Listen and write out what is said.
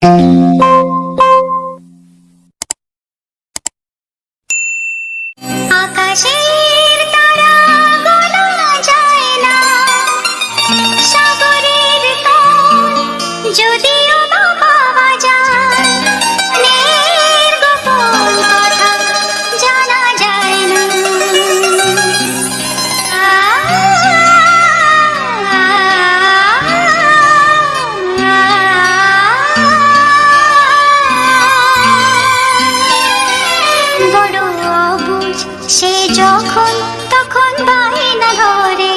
Música সে যখন তখন বায়না ধরে।